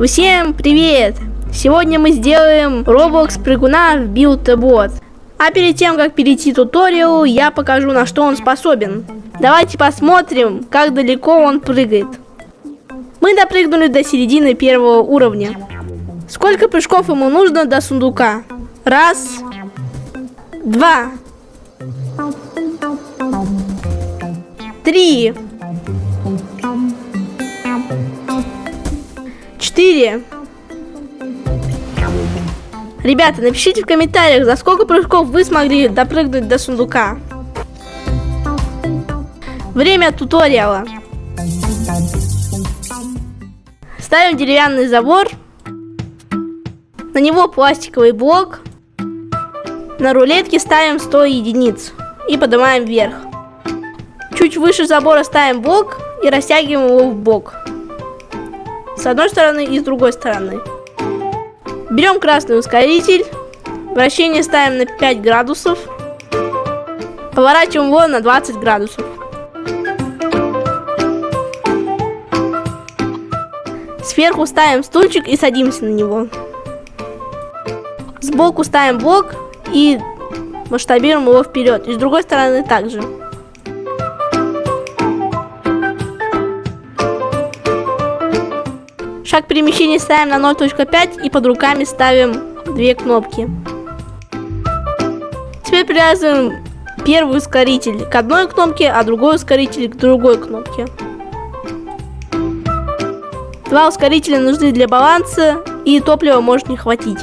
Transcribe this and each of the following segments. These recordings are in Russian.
Всем привет! Сегодня мы сделаем Roblox прыгуна в Build a Bot. А перед тем, как перейти к туториалу, я покажу, на что он способен. Давайте посмотрим, как далеко он прыгает. Мы допрыгнули до середины первого уровня. Сколько прыжков ему нужно до сундука? Раз, два, три, четыре. Ребята, напишите в комментариях, за сколько прыжков вы смогли допрыгнуть до сундука. Время туториала. Ставим деревянный забор. На него пластиковый блок. На рулетке ставим 100 единиц. И поднимаем вверх. Чуть выше забора ставим блок и растягиваем его в бок. С одной стороны и с другой стороны. Берем красный ускоритель. Вращение ставим на 5 градусов. Поворачиваем его на 20 градусов. Сверху ставим стульчик и садимся на него. Сбоку ставим блок и масштабируем его вперед. И с другой стороны также. Шаг перемещения ставим на 0.5 и под руками ставим две кнопки. Теперь привязываем первый ускоритель к одной кнопке, а другой ускоритель к другой кнопке. Два ускорителя нужны для баланса и топлива может не хватить.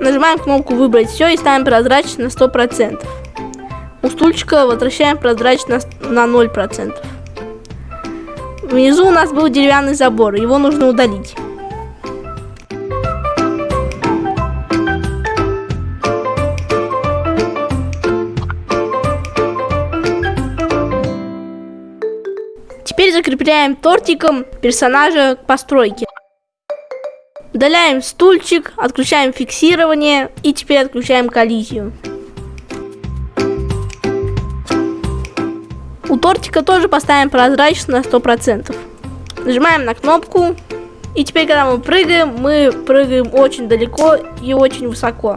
Нажимаем кнопку выбрать все и ставим прозрачность на 100%. У стульчика возвращаем прозрачность на 0%. Внизу у нас был деревянный забор, его нужно удалить. Теперь закрепляем тортиком персонажа к постройке. Удаляем стульчик, отключаем фиксирование и теперь отключаем коллизию. У тортика тоже поставим прозрачность на 100%. Нажимаем на кнопку. И теперь, когда мы прыгаем, мы прыгаем очень далеко и очень высоко.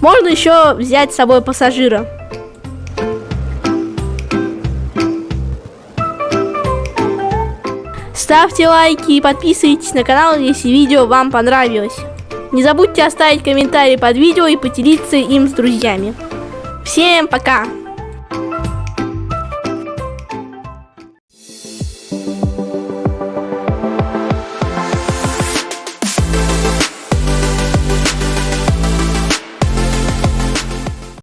Можно еще взять с собой пассажира. Ставьте лайки и подписывайтесь на канал, если видео вам понравилось. Не забудьте оставить комментарий под видео и поделиться им с друзьями. Всем пока!